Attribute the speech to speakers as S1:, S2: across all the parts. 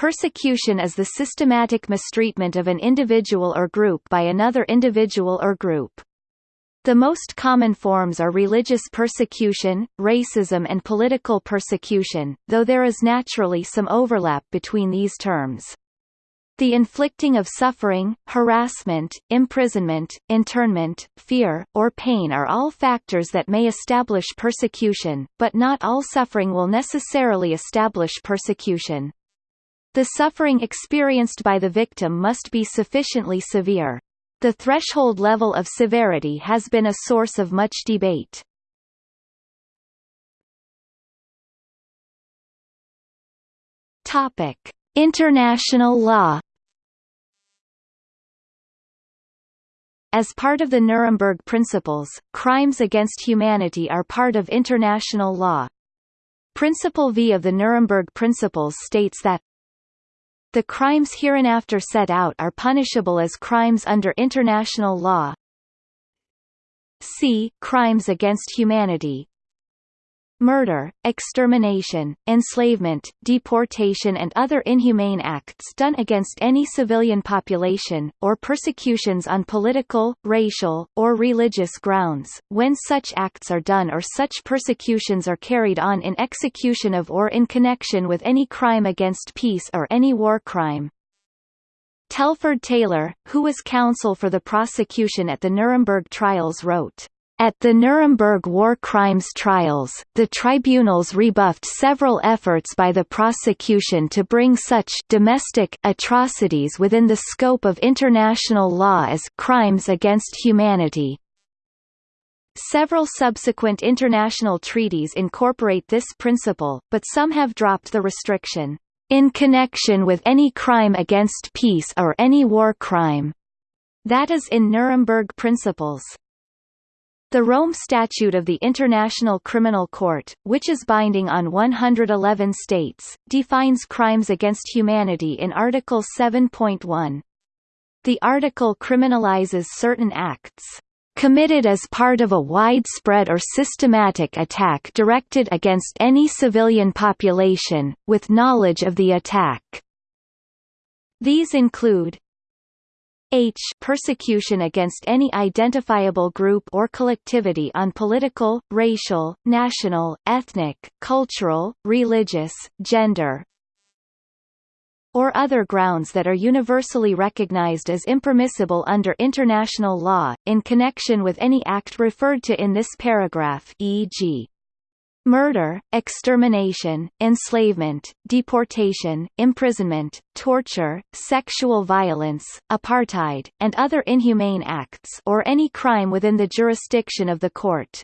S1: Persecution is the systematic mistreatment of an individual or group by another individual or group. The most common forms are religious persecution, racism and political persecution, though there is naturally some overlap between these terms. The inflicting of suffering, harassment, imprisonment, internment, fear, or pain are all factors that may establish persecution, but not all suffering will necessarily establish persecution. The suffering experienced by the victim must be sufficiently severe. The threshold level of severity has been a source of much debate. Topic: International law As part of the Nuremberg Principles, crimes against humanity are part of international law. Principle V of the Nuremberg Principles states that the crimes hereinafter set out are punishable as crimes under international law. C. Crimes against humanity murder, extermination, enslavement, deportation and other inhumane acts done against any civilian population, or persecutions on political, racial, or religious grounds, when such acts are done or such persecutions are carried on in execution of or in connection with any crime against peace or any war crime. Telford Taylor, who was counsel for the prosecution at the Nuremberg trials wrote, at the Nuremberg war crimes trials, the tribunals rebuffed several efforts by the prosecution to bring such domestic atrocities within the scope of international law as crimes against humanity. Several subsequent international treaties incorporate this principle, but some have dropped the restriction, "...in connection with any crime against peace or any war crime." That is in Nuremberg Principles. The Rome Statute of the International Criminal Court, which is binding on 111 states, defines crimes against humanity in Article 7.1. The article criminalizes certain acts committed as part of a widespread or systematic attack directed against any civilian population, with knowledge of the attack. These include H persecution against any identifiable group or collectivity on political, racial, national, ethnic, cultural, religious, gender, or other grounds that are universally recognized as impermissible under international law, in connection with any act referred to in this paragraph e.g murder, extermination, enslavement, deportation, imprisonment, torture, sexual violence, apartheid, and other inhumane acts or any crime within the jurisdiction of the court.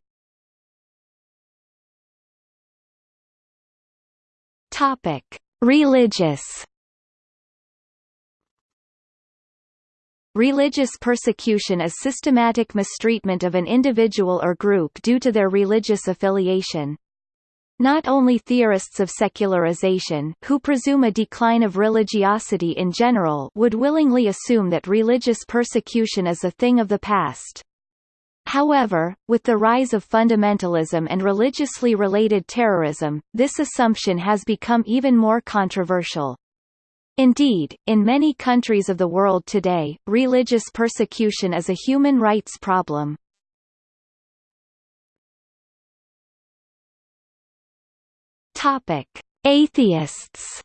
S1: Topic: Religious Religious persecution is systematic mistreatment of an individual or group due to their religious affiliation. Not only theorists of secularization who presume a decline of religiosity in general would willingly assume that religious persecution is a thing of the past. However, with the rise of fundamentalism and religiously related terrorism, this assumption has become even more controversial. Indeed, in many countries of the world today, religious persecution is a human rights problem. Topic: Atheists.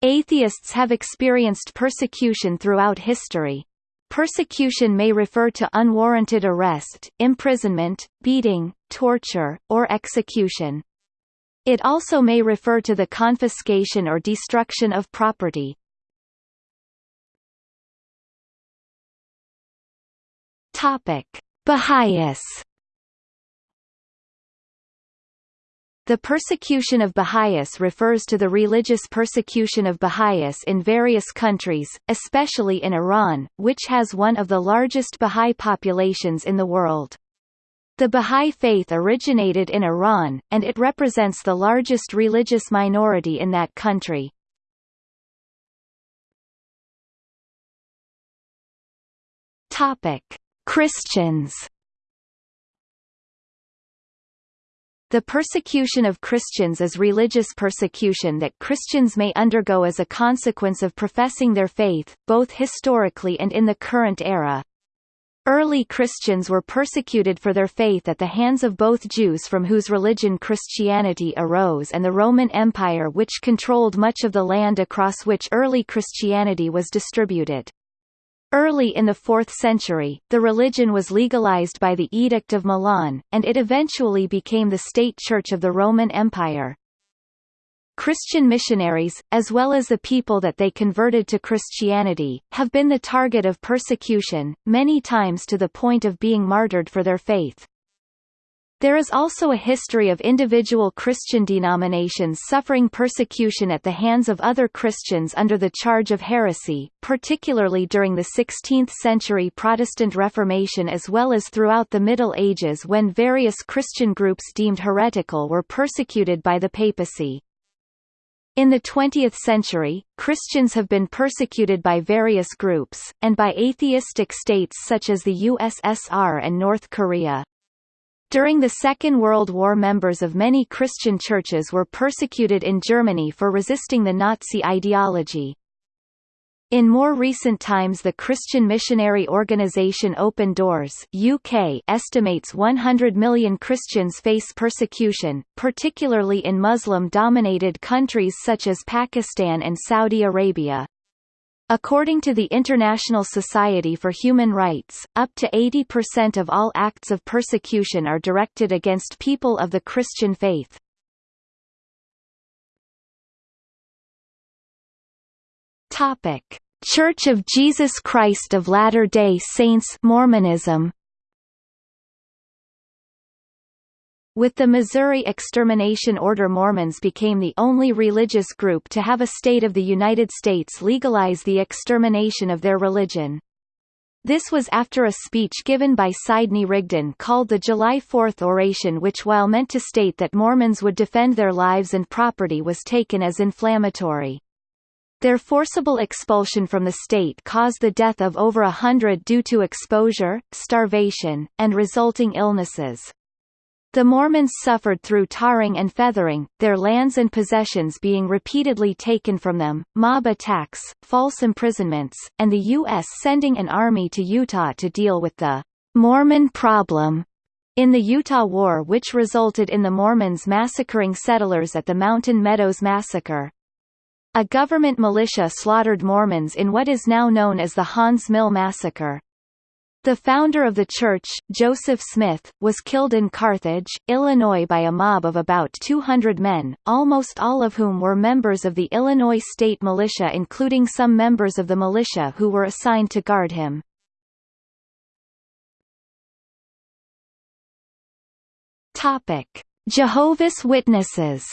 S1: Atheists have experienced persecution throughout history. Persecution may refer to unwarranted arrest, imprisonment, beating, torture, or execution. It also may refer to the confiscation or destruction of property. Topic: Baha'is The persecution of Baha'is refers to the religious persecution of Baha'is in various countries, especially in Iran, which has one of the largest Baha'i populations in the world. The Baha'i faith originated in Iran, and it represents the largest religious minority in that country. Christians The persecution of Christians is religious persecution that Christians may undergo as a consequence of professing their faith, both historically and in the current era. Early Christians were persecuted for their faith at the hands of both Jews from whose religion Christianity arose and the Roman Empire which controlled much of the land across which early Christianity was distributed. Early in the 4th century, the religion was legalized by the Edict of Milan, and it eventually became the state church of the Roman Empire. Christian missionaries, as well as the people that they converted to Christianity, have been the target of persecution, many times to the point of being martyred for their faith. There is also a history of individual Christian denominations suffering persecution at the hands of other Christians under the charge of heresy, particularly during the 16th-century Protestant Reformation as well as throughout the Middle Ages when various Christian groups deemed heretical were persecuted by the papacy. In the 20th century, Christians have been persecuted by various groups, and by atheistic states such as the USSR and North Korea. During the Second World War members of many Christian churches were persecuted in Germany for resisting the Nazi ideology. In more recent times the Christian missionary organisation Open Doors UK estimates 100 million Christians face persecution, particularly in Muslim-dominated countries such as Pakistan and Saudi Arabia. According to the International Society for Human Rights, up to 80% of all acts of persecution are directed against people of the Christian faith. Topic: Church of Jesus Christ of Latter-day Saints Mormonism With the Missouri Extermination Order Mormons became the only religious group to have a state of the United States legalize the extermination of their religion. This was after a speech given by Sidney Rigdon called the July 4 oration which while meant to state that Mormons would defend their lives and property was taken as inflammatory. Their forcible expulsion from the state caused the death of over a hundred due to exposure, starvation, and resulting illnesses. The Mormons suffered through tarring and feathering, their lands and possessions being repeatedly taken from them, mob attacks, false imprisonments, and the U.S. sending an army to Utah to deal with the Mormon problem in the Utah War which resulted in the Mormons massacring settlers at the Mountain Meadows Massacre. A government militia slaughtered Mormons in what is now known as the Haun's Mill Massacre. The founder of the church, Joseph Smith, was killed in Carthage, Illinois by a mob of about 200 men, almost all of whom were members of the Illinois State Militia including some members of the militia who were assigned to guard him. Jehovah's Witnesses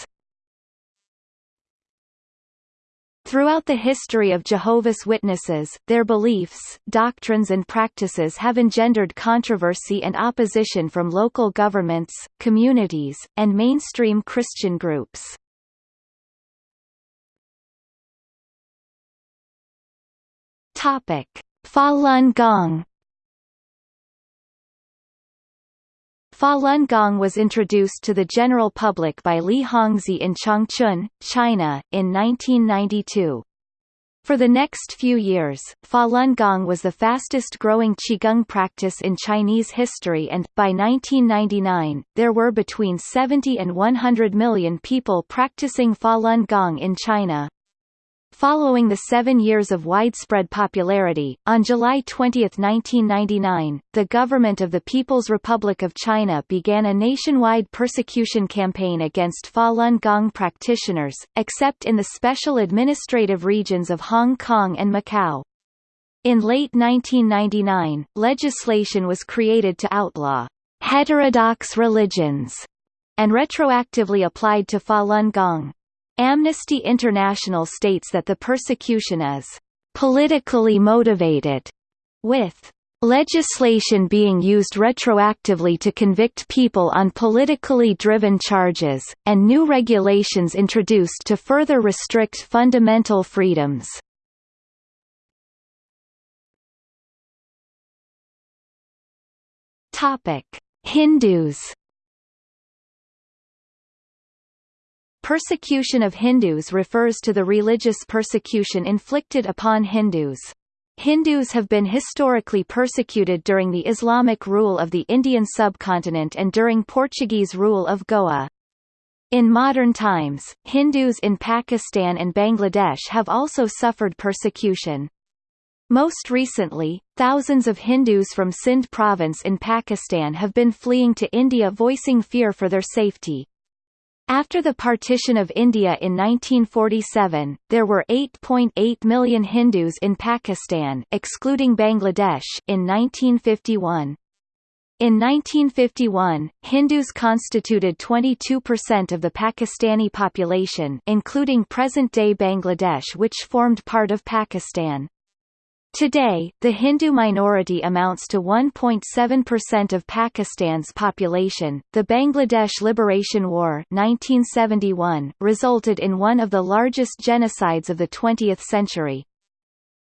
S1: Throughout the history of Jehovah's Witnesses, their beliefs, doctrines and practices have engendered controversy and opposition from local governments, communities, and mainstream Christian groups. Falun Gong Falun Gong was introduced to the general public by Li Hongzhi in Changchun, China, in 1992. For the next few years, Falun Gong was the fastest-growing Qigong practice in Chinese history and, by 1999, there were between 70 and 100 million people practicing Falun Gong in China. Following the seven years of widespread popularity, on July 20, 1999, the government of the People's Republic of China began a nationwide persecution campaign against Falun Gong practitioners, except in the special administrative regions of Hong Kong and Macau. In late 1999, legislation was created to outlaw heterodox religions and retroactively applied to Falun Gong. Amnesty International states that the persecution is politically motivated, with legislation being used retroactively to convict people on politically driven charges, and new regulations introduced to further restrict fundamental freedoms. Hindus Persecution of Hindus refers to the religious persecution inflicted upon Hindus. Hindus have been historically persecuted during the Islamic rule of the Indian subcontinent and during Portuguese rule of Goa. In modern times, Hindus in Pakistan and Bangladesh have also suffered persecution. Most recently, thousands of Hindus from Sindh province in Pakistan have been fleeing to India voicing fear for their safety. After the partition of India in 1947, there were 8.8 million Hindus in Pakistan excluding Bangladesh in 1951. In 1951, Hindus constituted 22% of the Pakistani population including present-day Bangladesh which formed part of Pakistan. Today, the Hindu minority amounts to 1.7% of Pakistan's population. The Bangladesh Liberation War 1971 resulted in one of the largest genocides of the 20th century.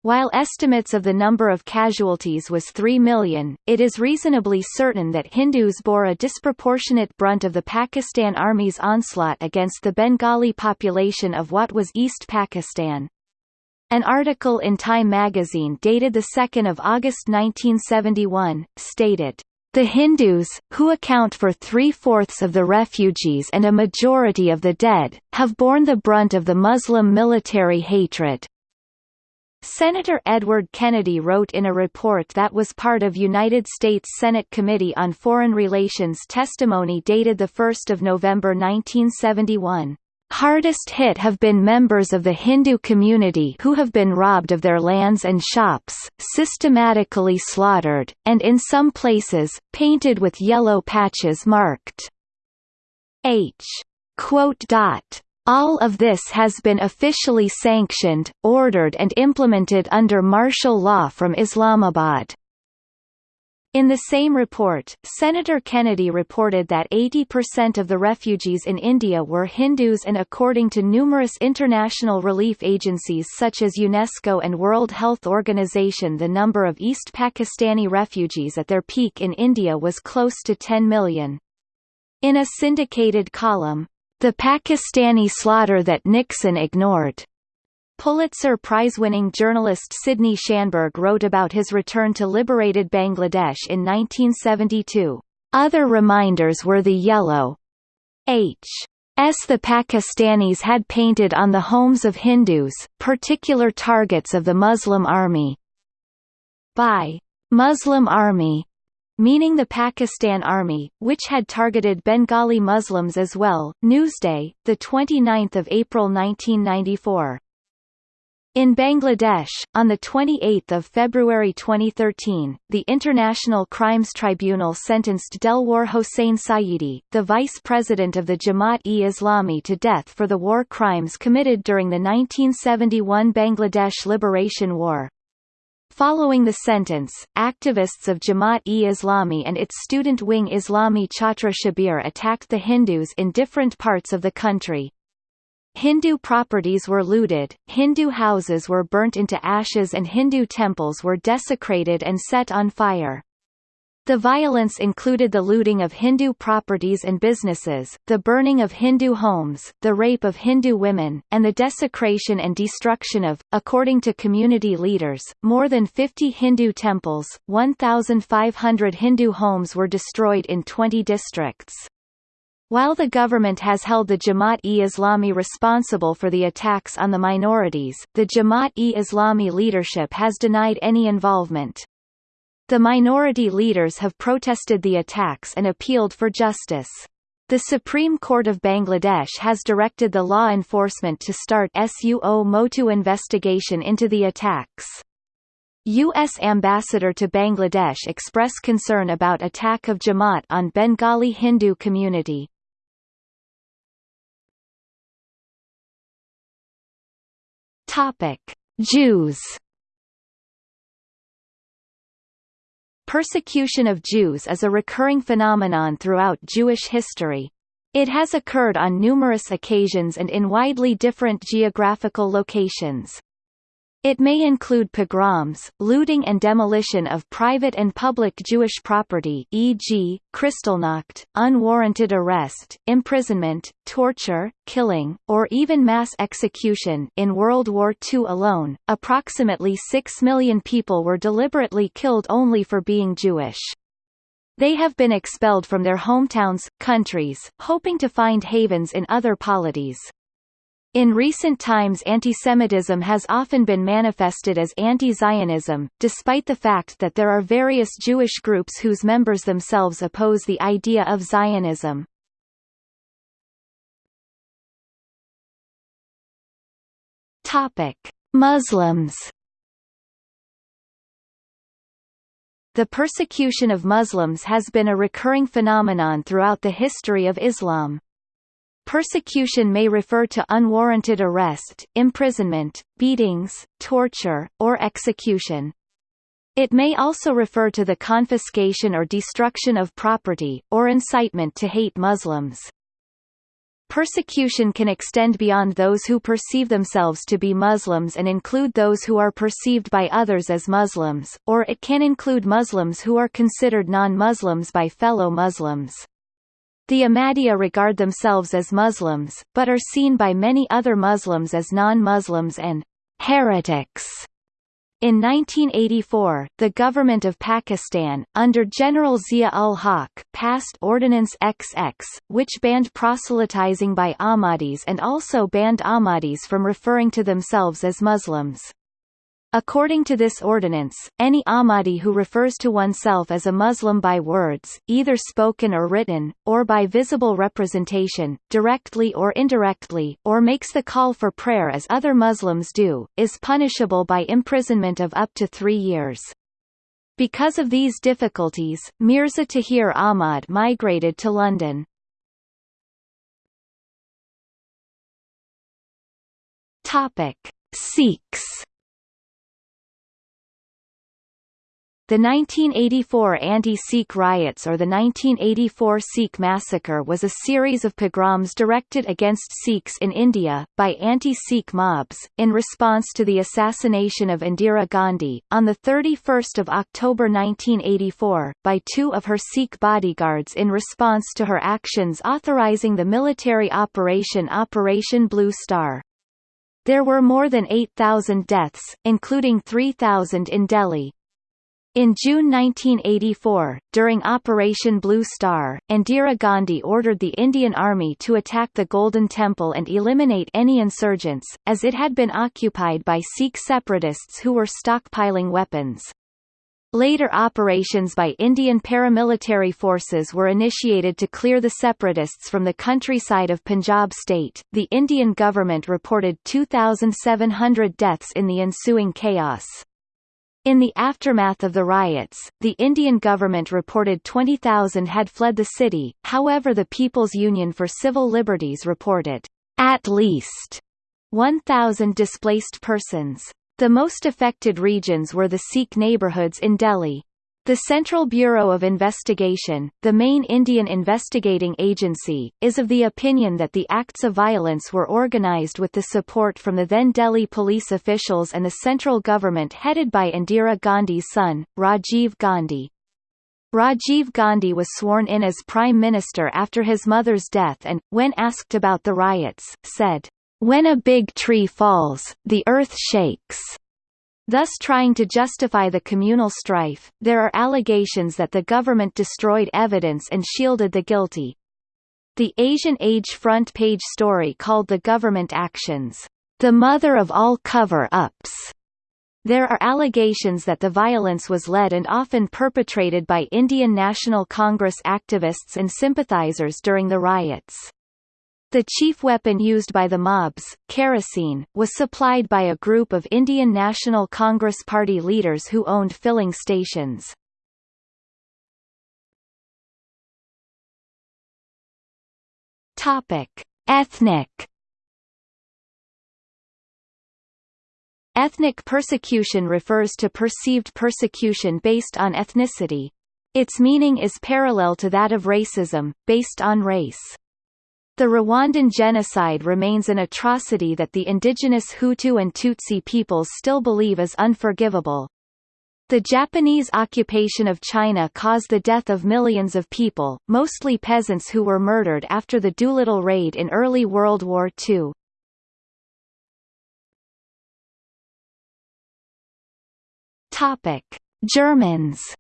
S1: While estimates of the number of casualties was 3 million, it is reasonably certain that Hindus bore a disproportionate brunt of the Pakistan Army's onslaught against the Bengali population of what was East Pakistan. An article in Time magazine dated 2 August 1971, stated, the Hindus, who account for three-fourths of the refugees and a majority of the dead, have borne the brunt of the Muslim military hatred. Senator Edward Kennedy wrote in a report that was part of United States Senate Committee on Foreign Relations testimony dated 1 November 1971, Hardest hit have been members of the Hindu community who have been robbed of their lands and shops, systematically slaughtered, and in some places, painted with yellow patches marked H. All of this has been officially sanctioned, ordered and implemented under martial law from Islamabad. In the same report, Senator Kennedy reported that 80% of the refugees in India were Hindus and according to numerous international relief agencies such as UNESCO and World Health Organization the number of East Pakistani refugees at their peak in India was close to 10 million. In a syndicated column, The Pakistani Slaughter That Nixon Ignored, Pulitzer Prize-winning journalist Sidney Schanberg wrote about his return to liberated Bangladesh in 1972. Other reminders were the yellow H. S. the Pakistanis had painted on the homes of Hindus, particular targets of the Muslim army. By Muslim army, meaning the Pakistan Army, which had targeted Bengali Muslims as well. Newsday, the 29th of April 1994. In Bangladesh, on 28 February 2013, the International Crimes Tribunal sentenced Delwar Hossain Sayeedi, the vice president of the Jamaat-e-Islami to death for the war crimes committed during the 1971 Bangladesh Liberation War. Following the sentence, activists of Jamaat-e-Islami and its student wing Islami Chhatra Shibir attacked the Hindus in different parts of the country, Hindu properties were looted, Hindu houses were burnt into ashes and Hindu temples were desecrated and set on fire. The violence included the looting of Hindu properties and businesses, the burning of Hindu homes, the rape of Hindu women, and the desecration and destruction of, according to community leaders, more than 50 Hindu temples. 1,500 Hindu homes were destroyed in 20 districts. While the government has held the Jamaat-e-Islami responsible for the attacks on the minorities, the Jamaat-e-Islami leadership has denied any involvement. The minority leaders have protested the attacks and appealed for justice. The Supreme Court of Bangladesh has directed the law enforcement to start suo motu investigation into the attacks. U.S. Ambassador to Bangladesh expressed concern about attack of Jamaat on Bengali Hindu community. Topic: Jews. Persecution of Jews is a recurring phenomenon throughout Jewish history. It has occurred on numerous occasions and in widely different geographical locations. It may include pogroms, looting and demolition of private and public Jewish property e.g., Kristallnacht, unwarranted arrest, imprisonment, torture, killing, or even mass execution in World War II alone, approximately 6 million people were deliberately killed only for being Jewish. They have been expelled from their hometowns, countries, hoping to find havens in other polities. In recent times antisemitism has often been manifested as anti-Zionism, despite the fact that there are various Jewish groups whose members themselves oppose the idea of Zionism. Muslims The persecution of Muslims has been a recurring phenomenon throughout the history of Islam. Persecution may refer to unwarranted arrest, imprisonment, beatings, torture, or execution. It may also refer to the confiscation or destruction of property, or incitement to hate Muslims. Persecution can extend beyond those who perceive themselves to be Muslims and include those who are perceived by others as Muslims, or it can include Muslims who are considered non-Muslims by fellow Muslims. The Ahmadiyya regard themselves as Muslims, but are seen by many other Muslims as non-Muslims and heretics. In 1984, the government of Pakistan, under General Zia-ul-Haq, passed Ordinance XX, which banned proselytizing by Ahmadis and also banned Ahmadis from referring to themselves as Muslims. According to this ordinance, any Ahmadi who refers to oneself as a Muslim by words, either spoken or written, or by visible representation, directly or indirectly, or makes the call for prayer as other Muslims do, is punishable by imprisonment of up to three years. Because of these difficulties, Mirza Tahir Ahmad migrated to London. Topic: Sikhs The 1984 anti-Sikh riots or the 1984 Sikh massacre was a series of pogroms directed against Sikhs in India, by anti-Sikh mobs, in response to the assassination of Indira Gandhi, on 31 October 1984, by two of her Sikh bodyguards in response to her actions authorizing the military operation Operation Blue Star. There were more than 8,000 deaths, including 3,000 in Delhi. In June 1984, during Operation Blue Star, Indira Gandhi ordered the Indian Army to attack the Golden Temple and eliminate any insurgents, as it had been occupied by Sikh separatists who were stockpiling weapons. Later operations by Indian paramilitary forces were initiated to clear the separatists from the countryside of Punjab state. The Indian government reported 2,700 deaths in the ensuing chaos. In the aftermath of the riots, the Indian government reported 20,000 had fled the city, however the People's Union for Civil Liberties reported, at least, 1,000 displaced persons. The most affected regions were the Sikh neighbourhoods in Delhi. The Central Bureau of Investigation, the main Indian investigating agency, is of the opinion that the acts of violence were organized with the support from the then Delhi police officials and the central government headed by Indira Gandhi's son, Rajiv Gandhi. Rajiv Gandhi was sworn in as Prime Minister after his mother's death and, when asked about the riots, said, When a big tree falls, the earth shakes. Thus trying to justify the communal strife, there are allegations that the government destroyed evidence and shielded the guilty. The Asian Age front page story called the government actions, "...the mother of all cover-ups." There are allegations that the violence was led and often perpetrated by Indian National Congress activists and sympathizers during the riots. The chief weapon used by the mobs, kerosene, was supplied by a group of Indian National Congress Party leaders who owned filling stations. Ethnic Ethnic persecution refers to perceived persecution based on ethnicity. Its meaning is parallel to that of racism, based on race. The Rwandan genocide remains an atrocity that the indigenous Hutu and Tutsi peoples still believe is unforgivable. The Japanese occupation of China caused the death of millions of people, mostly peasants who were murdered after the Doolittle raid in early World War II. Germans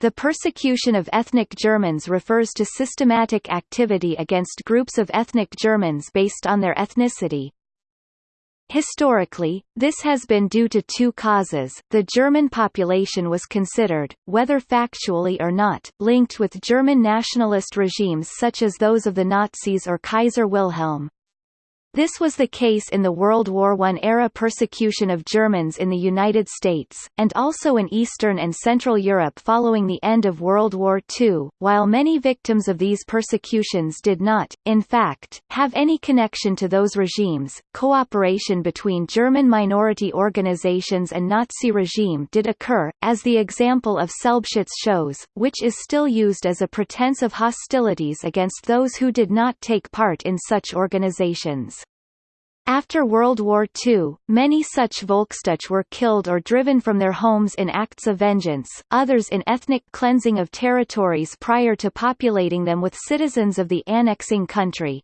S1: The persecution of ethnic Germans refers to systematic activity against groups of ethnic Germans based on their ethnicity. Historically, this has been due to two causes. The German population was considered, whether factually or not, linked with German nationalist regimes such as those of the Nazis or Kaiser Wilhelm. This was the case in the World War I-era persecution of Germans in the United States, and also in Eastern and Central Europe following the end of World War II, while many victims of these persecutions did not, in fact, have any connection to those regimes. Cooperation between German minority organizations and Nazi regime did occur, as the example of Selbstschutz shows, which is still used as a pretense of hostilities against those who did not take part in such organizations. After World War II, many such Volksdeutsche were killed or driven from their homes in acts of vengeance, others in ethnic cleansing of territories prior to populating them with citizens of the annexing country.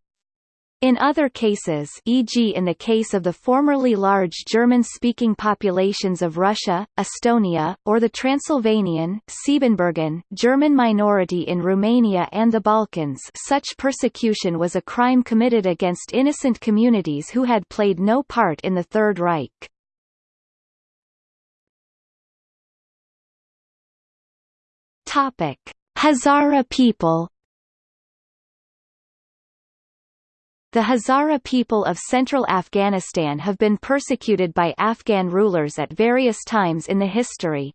S1: In other cases e.g. in the case of the formerly large German-speaking populations of Russia, Estonia, or the Transylvanian Siebenbürgen German minority in Romania and the Balkans such persecution was a crime committed against innocent communities who had played no part in the Third Reich. Hazara people The Hazara people of central Afghanistan have been persecuted by Afghan rulers at various times in the history.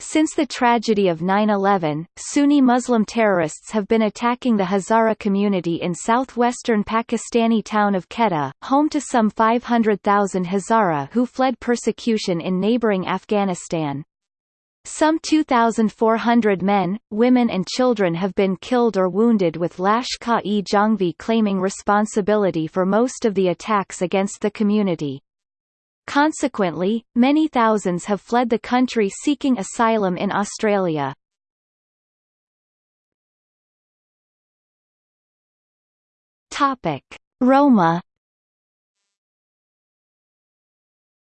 S1: Since the tragedy of 9-11, Sunni Muslim terrorists have been attacking the Hazara community in southwestern Pakistani town of Quetta, home to some 500,000 Hazara who fled persecution in neighboring Afghanistan. Some 2,400 men, women and children have been killed or wounded with Lashkar-e-Jhangvi claiming responsibility for most of the attacks against the community. Consequently, many thousands have fled the country seeking asylum in Australia. Roma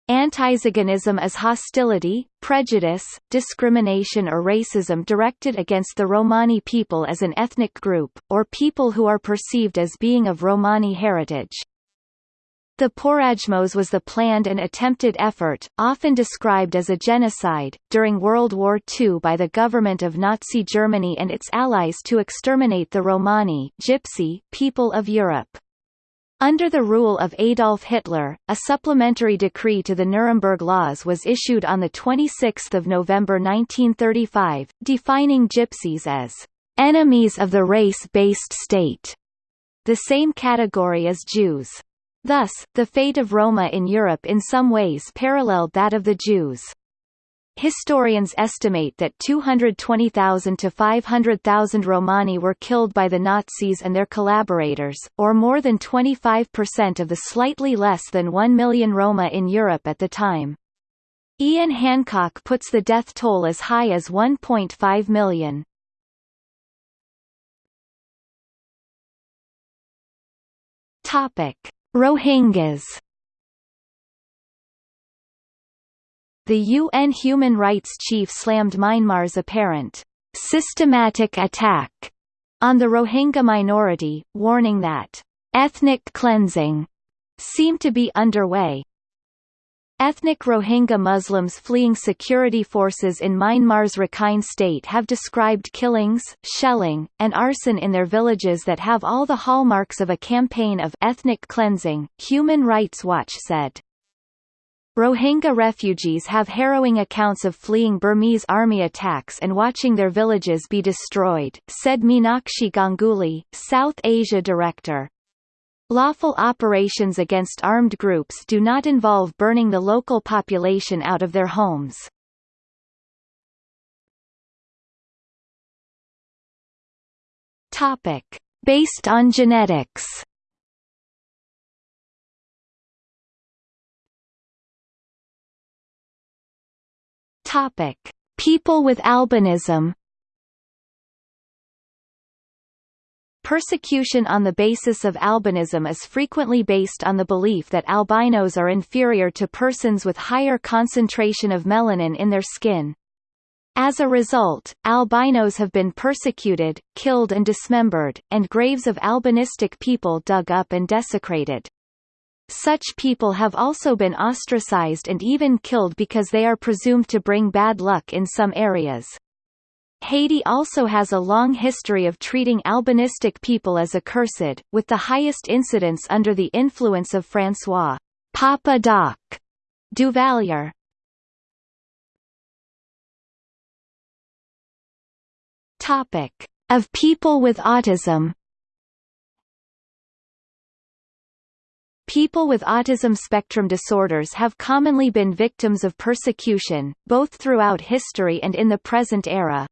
S1: Antiziganism is hostility, prejudice, discrimination or racism directed against the Romani people as an ethnic group, or people who are perceived as being of Romani heritage. The Porajmos was the planned and attempted effort, often described as a genocide, during World War II by the government of Nazi Germany and its allies to exterminate the Romani Gypsy people of Europe. Under the rule of Adolf Hitler, a supplementary decree to the Nuremberg Laws was issued on 26 November 1935, defining Gypsies as enemies of the race-based state, the same category as Jews. Thus, the fate of Roma in Europe in some ways paralleled that of the Jews. Historians estimate that 220,000 to 500,000 Romani were killed by the Nazis and their collaborators, or more than 25% of the slightly less than 1 million Roma in Europe at the time. Ian Hancock puts the death toll as high as 1.5 million. Rohingyas The UN human rights chief slammed Myanmar's apparent systematic attack on the Rohingya minority, warning that ethnic cleansing seemed to be underway. Ethnic Rohingya Muslims fleeing security forces in Myanmar's Rakhine state have described killings, shelling, and arson in their villages that have all the hallmarks of a campaign of ethnic cleansing, Human Rights Watch said. Rohingya refugees have harrowing accounts of fleeing Burmese army attacks and watching their villages be destroyed, said Meenakshi Ganguly, South Asia director. Lawful operations against armed groups do not involve burning the local population out of their homes. Topic. Based on genetics Topic: People with albinism. Persecution on the basis of albinism is frequently based on the belief that albinos are inferior to persons with higher concentration of melanin in their skin. As a result, albinos have been persecuted, killed and dismembered, and graves of albinistic people dug up and desecrated. Such people have also been ostracized and even killed because they are presumed to bring bad luck in some areas. Haiti also has a long history of treating albinistic people as accursed, with the highest incidence under the influence of François Papa Doc Duvalier. Topic: Of people with autism People with autism spectrum disorders have commonly been victims of persecution, both throughout history and in the present era.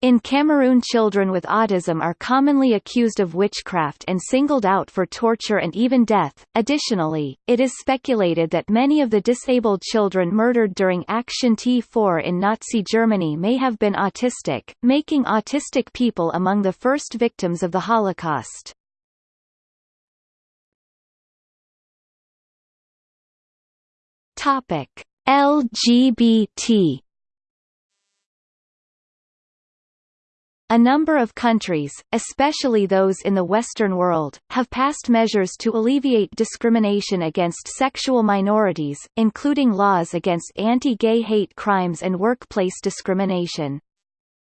S1: In Cameroon children with autism are commonly accused of witchcraft and singled out for torture and even death. Additionally, it is speculated that many of the disabled children murdered during Action T4 in Nazi Germany may have been autistic, making autistic people among the first victims of the Holocaust. Topic: LGBT A number of countries, especially those in the Western world, have passed measures to alleviate discrimination against sexual minorities, including laws against anti-gay hate crimes and workplace discrimination.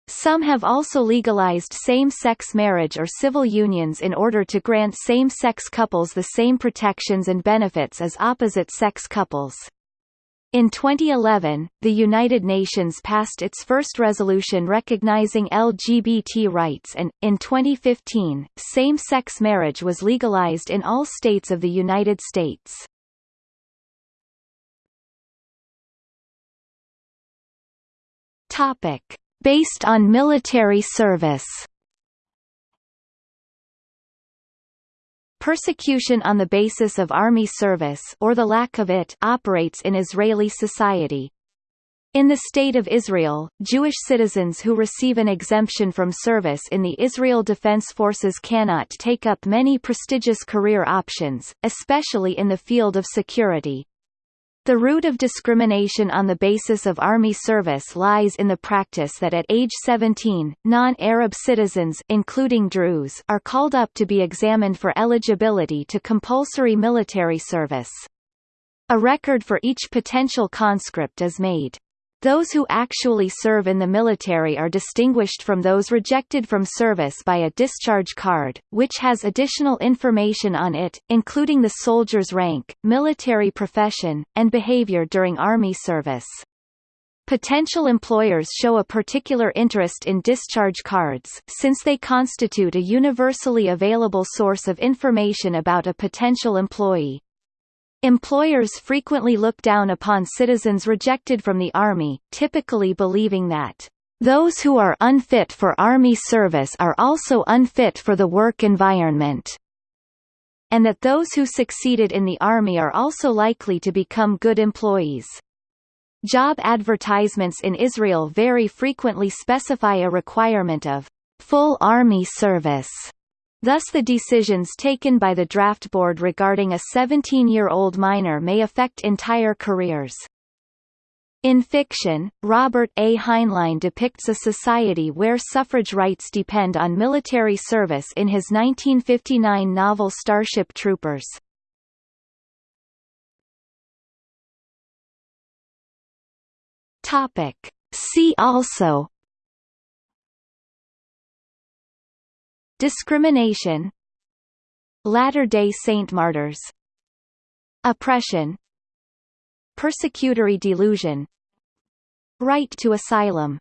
S1: Some have also legalized same-sex marriage or civil unions in order to grant same-sex couples the same protections and benefits as opposite-sex couples. In 2011, the United Nations passed its first resolution recognizing LGBT rights and, in 2015, same-sex marriage was legalized in all states of the United States. Topic: Based on military service. Persecution on the basis of army service or the lack of it operates in Israeli society. In the State of Israel, Jewish citizens who receive an exemption from service in the Israel Defense Forces cannot take up many prestigious career options, especially in the field of security. The root of discrimination on the basis of army service lies in the practice that at age 17, non-Arab citizens including Druze are called up to be examined for eligibility to compulsory military service. A record for each potential conscript is made. Those who actually serve in the military are distinguished from those rejected from service by a discharge card, which has additional information on it, including the soldier's rank, military profession, and behavior during Army service. Potential employers show a particular interest in discharge cards, since they constitute a universally available source of information about a potential employee. Employers frequently look down upon citizens rejected from the Army, typically believing that those who are unfit for Army service are also unfit for the work environment, and that those who succeeded in the Army are also likely to become good employees. Job advertisements in Israel very frequently specify a requirement of full Army service Thus the decisions taken by the draft board regarding a 17-year-old minor may affect entire careers. In fiction, Robert A. Heinlein depicts a society where suffrage rights depend on military service in his 1959 novel Starship Troopers. Topic. See also Discrimination Latter-day Saint martyrs Oppression Persecutory delusion Right to asylum